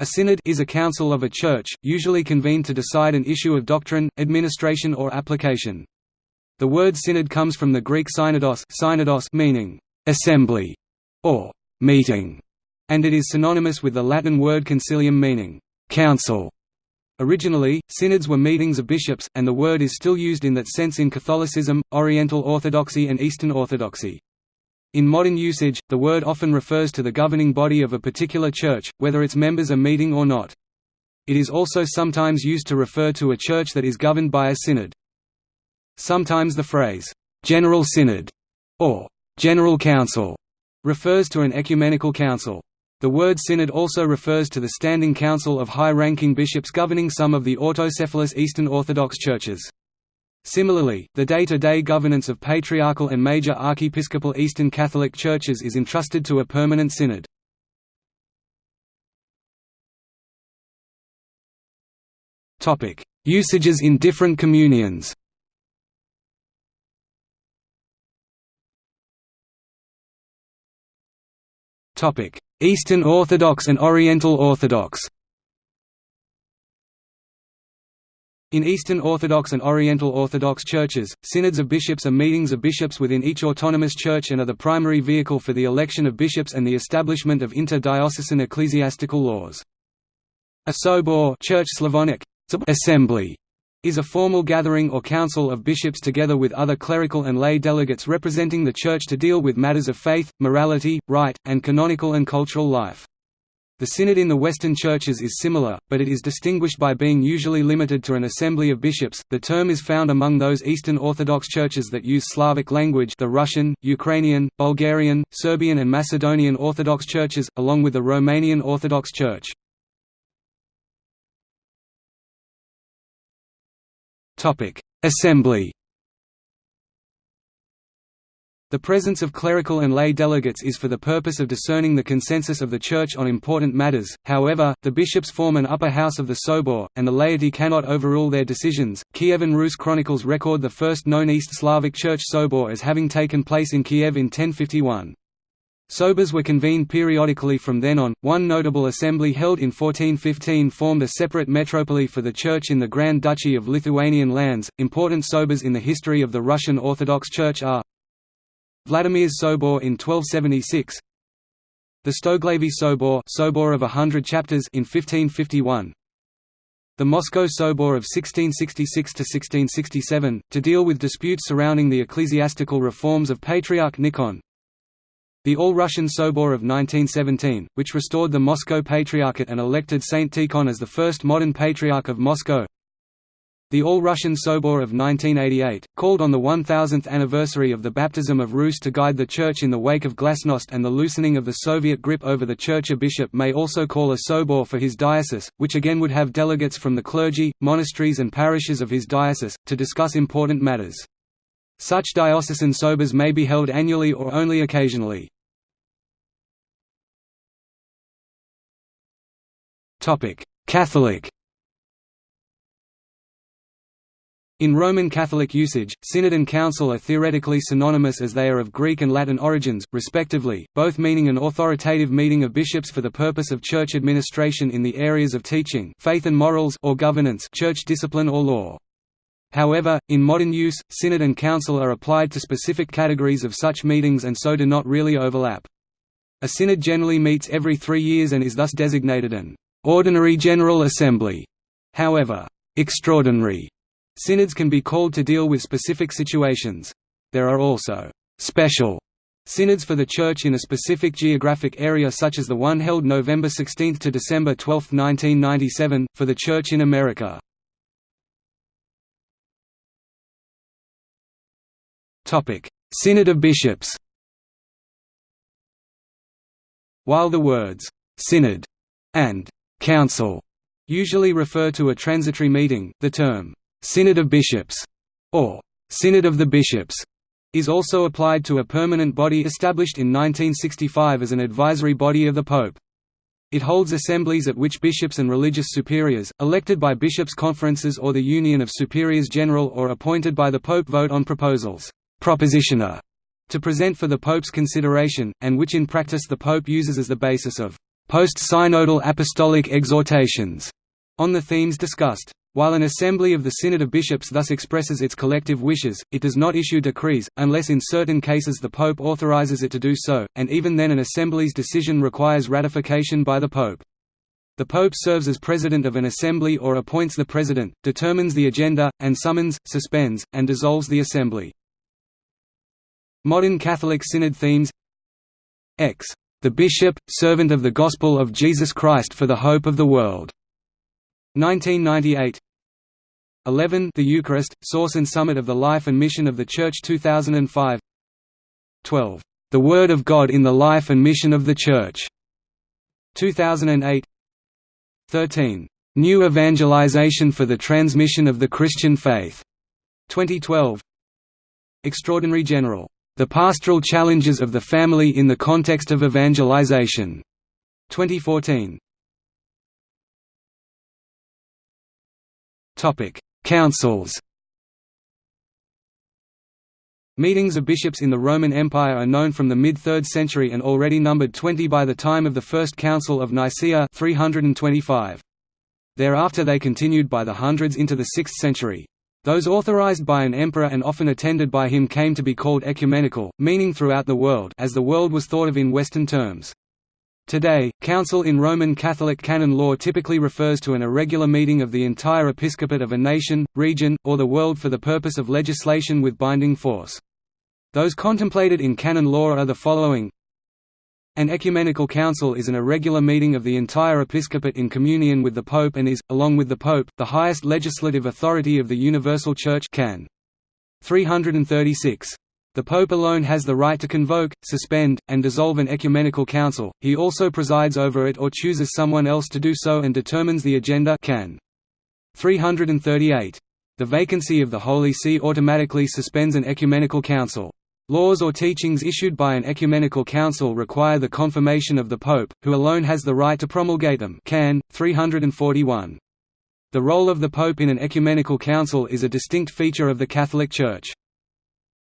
A synod is a council of a church, usually convened to decide an issue of doctrine, administration or application. The word synod comes from the Greek synodos, synodos meaning assembly or meeting, and it is synonymous with the Latin word concilium meaning council. Originally, synods were meetings of bishops, and the word is still used in that sense in Catholicism, Oriental Orthodoxy and Eastern Orthodoxy. In modern usage, the word often refers to the governing body of a particular church, whether its members are meeting or not. It is also sometimes used to refer to a church that is governed by a synod. Sometimes the phrase, "'General Synod' or "'General Council' refers to an ecumenical council. The word synod also refers to the standing council of high-ranking bishops governing some of the autocephalous Eastern Orthodox churches. Similarly, the day-to-day -day governance of patriarchal and major archiepiscopal Eastern Catholic churches is entrusted to a permanent synod. Usages in different communions Eastern Orthodox and Oriental Orthodox In Eastern Orthodox and Oriental Orthodox churches, synods of bishops are meetings of bishops within each autonomous church and are the primary vehicle for the election of bishops and the establishment of inter-diocesan ecclesiastical laws. A sobor Church Slavonic, assembly is a formal gathering or council of bishops together with other clerical and lay delegates representing the Church to deal with matters of faith, morality, right, and canonical and cultural life. The synod in the Western churches is similar, but it is distinguished by being usually limited to an assembly of bishops. The term is found among those Eastern Orthodox churches that use Slavic language, the Russian, Ukrainian, Bulgarian, Serbian and Macedonian Orthodox churches, along with the Romanian Orthodox Church. Topic: Assembly the presence of clerical and lay delegates is for the purpose of discerning the consensus of the Church on important matters, however, the bishops form an upper house of the Sobor, and the laity cannot overrule their decisions. Kievan Rus chronicles record the first known East Slavic Church Sobor as having taken place in Kiev in 1051. Sobors were convened periodically from then on. One notable assembly held in 1415 formed a separate metropoly for the Church in the Grand Duchy of Lithuanian lands. Important Sobors in the history of the Russian Orthodox Church are Vladimir's Sobor in 1276 The Stoglavy Sobor, Sobor of a Hundred Chapters in 1551 the Moscow Sobor of 1666–1667, to deal with disputes surrounding the ecclesiastical reforms of Patriarch Nikon. The All-Russian Sobor of 1917, which restored the Moscow Patriarchate and elected Saint Tikhon as the first modern Patriarch of Moscow the All-Russian Sobor of 1988, called on the 1000th anniversary of the baptism of Rus to guide the Church in the wake of Glasnost and the loosening of the Soviet grip over the Church a bishop may also call a Sobor for his diocese, which again would have delegates from the clergy, monasteries and parishes of his diocese, to discuss important matters. Such diocesan sobors may be held annually or only occasionally. Catholic In Roman Catholic usage, synod and council are theoretically synonymous as they are of Greek and Latin origins, respectively, both meaning an authoritative meeting of bishops for the purpose of church administration in the areas of teaching faith and morals or governance church discipline or law. However, in modern use, synod and council are applied to specific categories of such meetings and so do not really overlap. A synod generally meets every three years and is thus designated an ordinary general assembly. However, extraordinary Synods can be called to deal with specific situations. There are also special synods for the Church in a specific geographic area such as the one held November 16 to December 12, 1997, for the Church in America. Synod of Bishops While the words «synod» and «council» usually refer to a transitory meeting, the term Synod of Bishops, or Synod of the Bishops, is also applied to a permanent body established in 1965 as an advisory body of the Pope. It holds assemblies at which bishops and religious superiors, elected by bishops' conferences or the Union of Superiors General or appointed by the Pope vote on proposals propositiones, to present for the Pope's consideration, and which in practice the Pope uses as the basis of post-synodal apostolic exhortations on the themes discussed. While an assembly of the Synod of Bishops thus expresses its collective wishes, it does not issue decrees, unless in certain cases the Pope authorizes it to do so, and even then an assembly's decision requires ratification by the Pope. The Pope serves as president of an assembly or appoints the president, determines the agenda, and summons, suspends, and dissolves the assembly. Modern Catholic Synod themes X. The Bishop, servant of the Gospel of Jesus Christ for the hope of the world. 1998 11 The Eucharist, Source and Summit of the Life and Mission of the Church 2005 12. The Word of God in the Life and Mission of the Church 2008 13. New Evangelization for the Transmission of the Christian Faith. 2012. Extraordinary General. The Pastoral Challenges of the Family in the Context of Evangelization. 2014. Topic: Councils. Meetings of bishops in the Roman Empire are known from the mid-3rd century and already numbered 20 by the time of the First Council of Nicaea 325. Thereafter they continued by the hundreds into the 6th century. Those authorized by an emperor and often attended by him came to be called ecumenical, meaning throughout the world as the world was thought of in Western terms. Today, council in Roman Catholic canon law typically refers to an irregular meeting of the entire episcopate of a nation, region, or the world for the purpose of legislation with binding force. Those contemplated in canon law are the following An ecumenical council is an irregular meeting of the entire episcopate in communion with the Pope and is, along with the Pope, the highest legislative authority of the Universal Church can. 336. The Pope alone has the right to convoke, suspend, and dissolve an ecumenical council, he also presides over it or chooses someone else to do so and determines the agenda can. 338. The vacancy of the Holy See automatically suspends an ecumenical council. Laws or teachings issued by an ecumenical council require the confirmation of the Pope, who alone has the right to promulgate them can. 341. The role of the Pope in an ecumenical council is a distinct feature of the Catholic Church.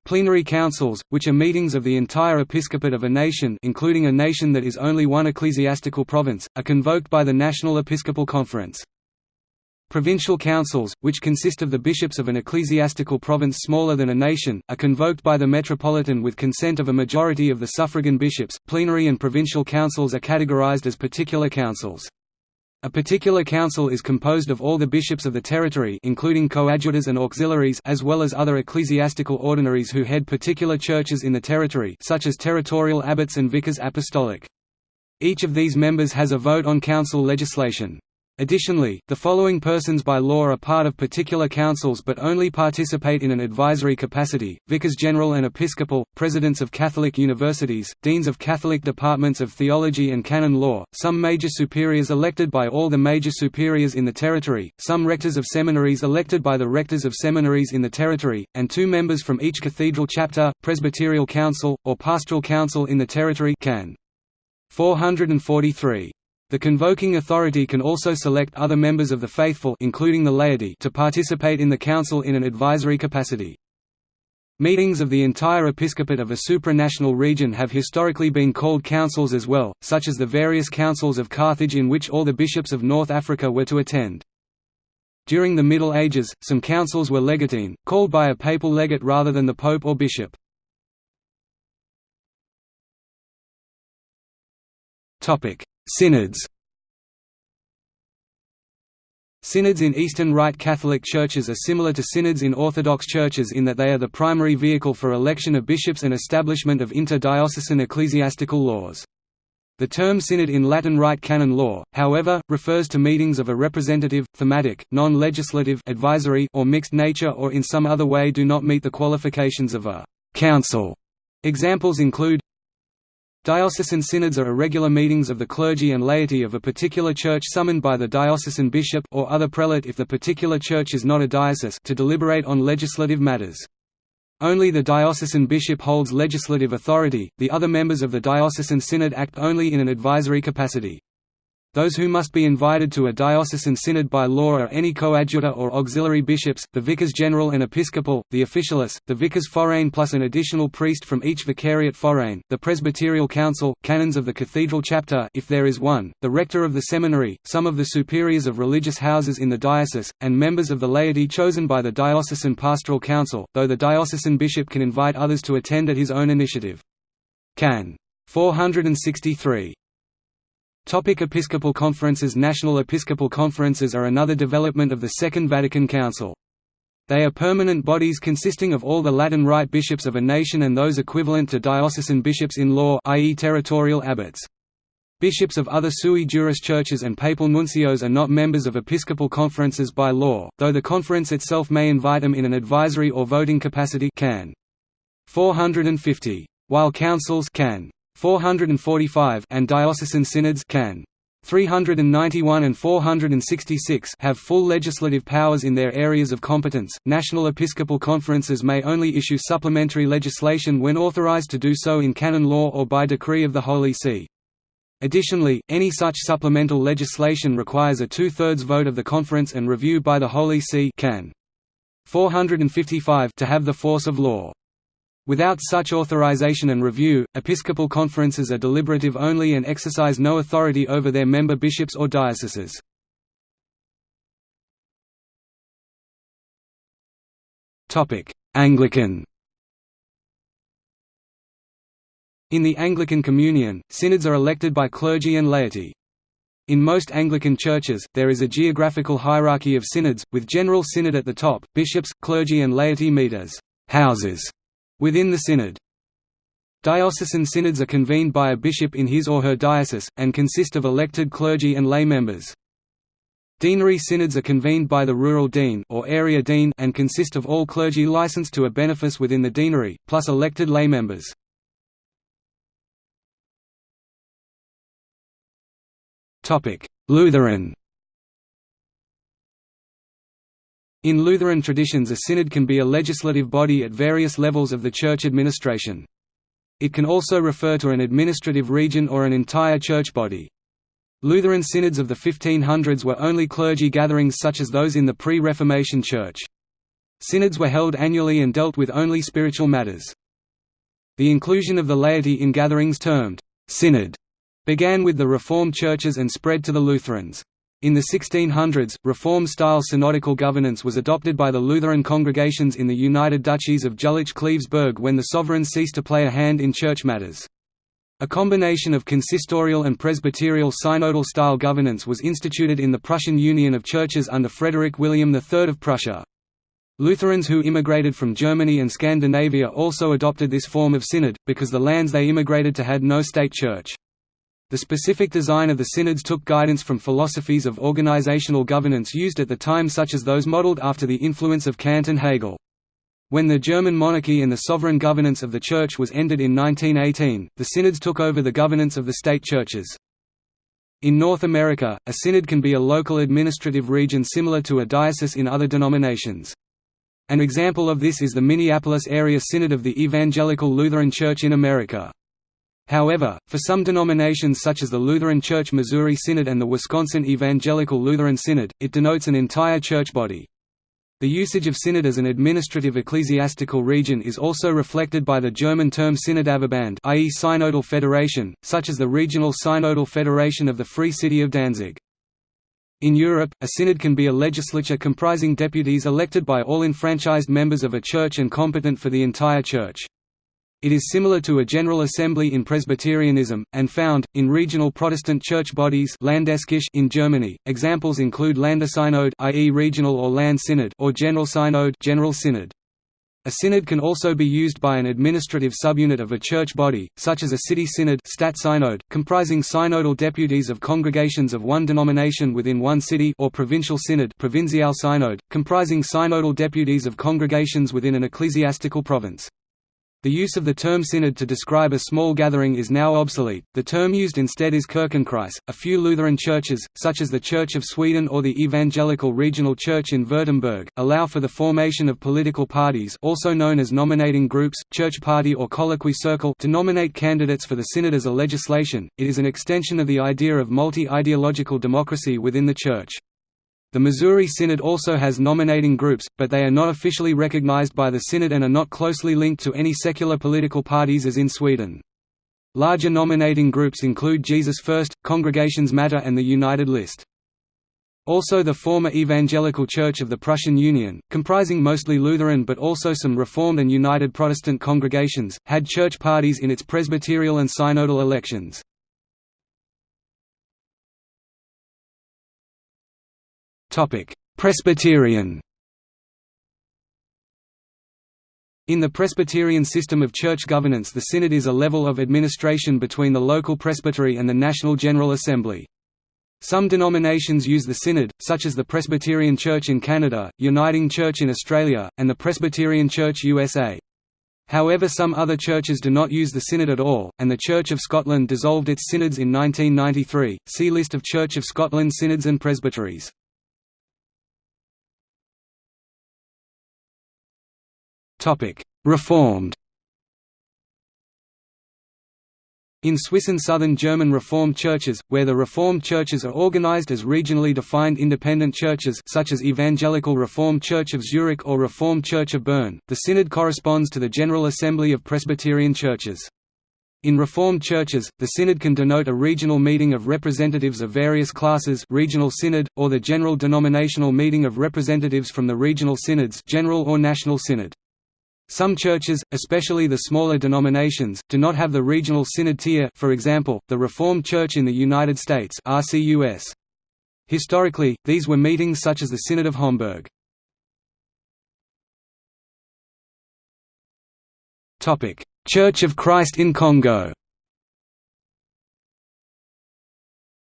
Plenary councils, which are meetings of the entire episcopate of a nation including a nation that is only one ecclesiastical province, are convoked by the National Episcopal Conference. Provincial councils, which consist of the bishops of an ecclesiastical province smaller than a nation, are convoked by the metropolitan with consent of a majority of the suffragan bishops. Plenary and provincial councils are categorized as particular councils. A particular council is composed of all the bishops of the territory including coadjutors and auxiliaries as well as other ecclesiastical ordinaries who head particular churches in the territory such as territorial abbots and vicars apostolic. Each of these members has a vote on council legislation. Additionally, the following persons by law are part of particular councils but only participate in an advisory capacity, vicars general and episcopal, presidents of Catholic universities, deans of Catholic departments of theology and canon law, some major superiors elected by all the major superiors in the territory, some rectors of seminaries elected by the rectors of seminaries in the territory, and two members from each cathedral chapter, presbyterial council, or pastoral council in the territory can. 443 the convoking authority can also select other members of the faithful including the laity to participate in the council in an advisory capacity. Meetings of the entire episcopate of a supranational region have historically been called councils as well, such as the various councils of Carthage in which all the bishops of North Africa were to attend. During the Middle Ages, some councils were legatine, called by a papal legate rather than the pope or bishop. Synods Synods in Eastern Rite Catholic churches are similar to synods in Orthodox churches in that they are the primary vehicle for election of bishops and establishment of interdiocesan ecclesiastical laws. The term synod in Latin Rite canon law, however, refers to meetings of a representative, thematic, non-legislative advisory or mixed nature or in some other way do not meet the qualifications of a «council». Examples include Diocesan synods are irregular meetings of the clergy and laity of a particular church summoned by the diocesan bishop or other prelate if the particular church is not a diocese to deliberate on legislative matters. Only the diocesan bishop holds legislative authority, the other members of the diocesan synod act only in an advisory capacity. Those who must be invited to a diocesan synod by law are any coadjutor or auxiliary bishops, the vicars general and episcopal, the officialis, the vicars forain plus an additional priest from each vicariate forain, the presbyterial council, canons of the cathedral chapter if there is one, the rector of the seminary, some of the superiors of religious houses in the diocese, and members of the laity chosen by the diocesan pastoral council, though the diocesan bishop can invite others to attend at his own initiative. Can. 463 Topic Episcopal conferences National Episcopal conferences are another development of the Second Vatican Council. They are permanent bodies consisting of all the Latin Rite bishops of a nation and those equivalent to diocesan bishops in law i.e. territorial abbots. Bishops of other sui juris churches and papal nuncios are not members of episcopal conferences by law, though the conference itself may invite them in an advisory or voting capacity can. 450. While councils can. 445 and diocesan synods can. 391 and 466 have full legislative powers in their areas of competence. National episcopal conferences may only issue supplementary legislation when authorized to do so in canon law or by decree of the Holy See. Additionally, any such supplemental legislation requires a two-thirds vote of the conference and review by the Holy See can. 455 to have the force of law. Without such authorization and review, episcopal conferences are deliberative only and exercise no authority over their member bishops or dioceses. Anglican In the Anglican Communion, synods are elected by clergy and laity. In most Anglican churches, there is a geographical hierarchy of synods, with general synod at the top, bishops, clergy and laity meet as «houses» Within the synod Diocesan synods are convened by a bishop in his or her diocese, and consist of elected clergy and lay members. Deanery synods are convened by the rural dean or area dean and consist of all clergy licensed to a benefice within the deanery, plus elected lay members. Lutheran In Lutheran traditions a synod can be a legislative body at various levels of the church administration. It can also refer to an administrative region or an entire church body. Lutheran synods of the 1500s were only clergy gatherings such as those in the pre-Reformation Church. Synods were held annually and dealt with only spiritual matters. The inclusion of the laity in gatherings termed «synod» began with the Reformed churches and spread to the Lutherans. In the 1600s, Reform-style synodical governance was adopted by the Lutheran congregations in the United Duchies of Jülich-Cleves-Berg when the sovereign ceased to play a hand in church matters. A combination of consistorial and presbyterial synodal-style governance was instituted in the Prussian Union of Churches under Frederick William III of Prussia. Lutherans who immigrated from Germany and Scandinavia also adopted this form of synod, because the lands they immigrated to had no state church. The specific design of the synods took guidance from philosophies of organizational governance used at the time such as those modeled after the influence of Kant and Hegel. When the German monarchy and the sovereign governance of the Church was ended in 1918, the synods took over the governance of the state churches. In North America, a synod can be a local administrative region similar to a diocese in other denominations. An example of this is the Minneapolis Area Synod of the Evangelical Lutheran Church in America. However, for some denominations such as the Lutheran Church Missouri Synod and the Wisconsin Evangelical Lutheran Synod, it denotes an entire church body. The usage of synod as an administrative ecclesiastical region is also reflected by the German term Synodalverband i.e. synodal federation, such as the Regional Synodal Federation of the Free City of Danzig. In Europe, a synod can be a legislature comprising deputies elected by all enfranchised members of a church and competent for the entire church. It is similar to a General Assembly in Presbyterianism, and found, in regional Protestant church bodies in Germany. Examples include Landessynod i.e. regional or land synod or General Synod General Synod. A synod can also be used by an administrative subunit of a church body, such as a city synod synod, comprising synodal deputies of congregations of one denomination within one city or provincial synod provincial synod, comprising synodal deputies of congregations within an ecclesiastical province. The use of the term synod to describe a small gathering is now obsolete, the term used instead is Kirchenkreis. A few Lutheran churches, such as the Church of Sweden or the Evangelical Regional Church in Württemberg, allow for the formation of political parties also known as nominating groups, church party or colloquy circle to nominate candidates for the synod as a legislation. It is an extension of the idea of multi-ideological democracy within the church. The Missouri Synod also has nominating groups, but they are not officially recognized by the Synod and are not closely linked to any secular political parties as in Sweden. Larger nominating groups include Jesus First, Congregations Matter and the United List. Also the former Evangelical Church of the Prussian Union, comprising mostly Lutheran but also some Reformed and United Protestant congregations, had church parties in its presbyterial and synodal elections. Presbyterian In the Presbyterian system of church governance the synod is a level of administration between the local presbytery and the National General Assembly. Some denominations use the synod, such as the Presbyterian Church in Canada, Uniting Church in Australia, and the Presbyterian Church USA. However some other churches do not use the synod at all, and the Church of Scotland dissolved its synods in 1993. See List of Church of Scotland synods and presbyteries. Reformed In Swiss and southern German Reformed churches, where the Reformed churches are organized as regionally defined independent churches such as Evangelical Reformed Church of Zurich or Reformed Church of Bern, the synod corresponds to the General Assembly of Presbyterian churches. In Reformed churches, the synod can denote a regional meeting of representatives of various classes regional synod, or the general denominational meeting of representatives from the regional synods general or national synod. Some churches, especially the smaller denominations, do not have the regional synod tier for example, the Reformed Church in the United States RCUS. Historically, these were meetings such as the Synod of Homburg. Church of Christ in Congo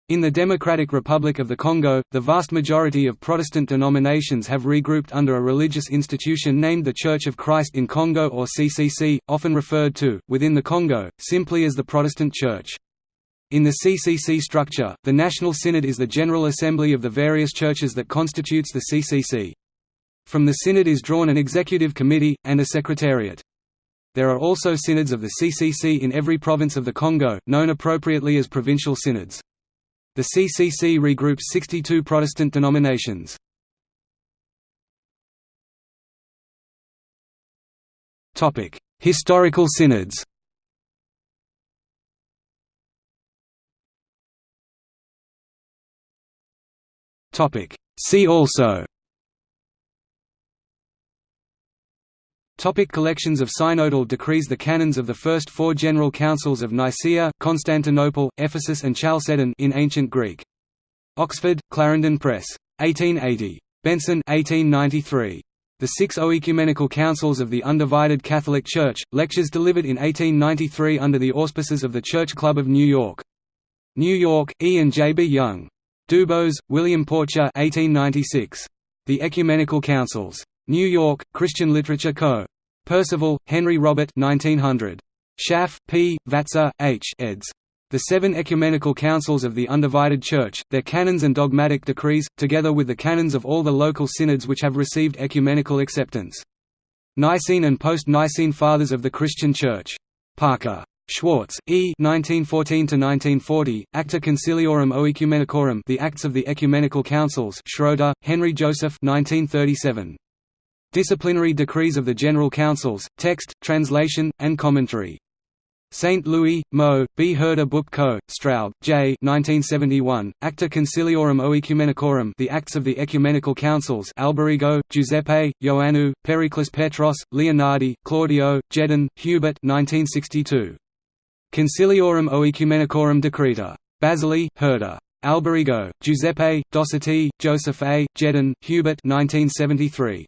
In the Democratic Republic of the Congo, the vast majority of Protestant denominations have regrouped under a religious institution named the Church of Christ in Congo or CCC, often referred to, within the Congo, simply as the Protestant Church. In the CCC structure, the National Synod is the General Assembly of the various churches that constitutes the CCC. From the Synod is drawn an executive committee, and a secretariat. There are also synods of the CCC in every province of the Congo, known appropriately as provincial synods. The CCC regroups 62 Protestant denominations. Topic: Historical synods Topic: See also Topic collections of synodal decrees The canons of the first four general councils of Nicaea, Constantinople, Ephesus and Chalcedon in ancient Greek. Oxford, Clarendon Press. 1880. Benson 1893. The Six Oecumenical Councils of the Undivided Catholic Church, lectures delivered in 1893 under the auspices of the Church Club of New York. New York, E. and J. B. Young. Dubose, William Porcher 1896. The Ecumenical Councils. New York, Christian Literature Co. Percival, Henry Robert 1900. Schaff, P., Vatzer, H. eds. The Seven Ecumenical Councils of the Undivided Church, their canons and dogmatic decrees, together with the canons of all the local synods which have received ecumenical acceptance. Nicene and Post-Nicene Fathers of the Christian Church. Parker. Schwartz, E. 1914–1940, Acta Conciliorum Oecumenicorum The Acts of the Ecumenical Councils Schroeder, Henry Joseph 1937. Disciplinary Decrees of the General Councils, Text, Translation, and Commentary. St. Louis, Mo. B. Herder Book Co., Straub, J. 1971, Acta Conciliorum Oecumenicorum The Acts of the Ecumenical Councils Alberigo, Giuseppe, Ioannou, Pericles Petros, Leonardi, Claudio, Jedin, Hubert 1962. Conciliorum Oecumenicorum Decreta. Basili, Herder. Alberigo, Giuseppe, Dossetti, Joseph A., Jedin, Hubert 1973.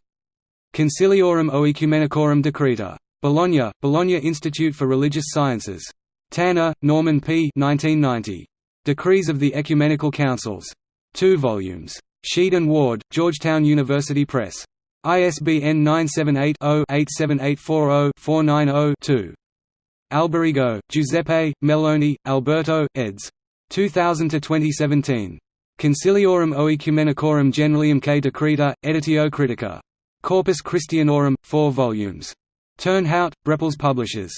Conciliorum Oecumenicorum Decreta. Bologna, Bologna Institute for Religious Sciences. Tanner, Norman P. 1990. Decrees of the Ecumenical Councils. Two volumes. Sheed and Ward, Georgetown University Press. ISBN 978-0-87840-490-2. Alberigo, Giuseppe, Meloni, Alberto, eds. 2000–2017. Conciliorum Oecumenicorum Generaliumque Decreta, Editio Critica. Corpus Christianorum, 4 volumes. Turnhout, Brepols Publishers.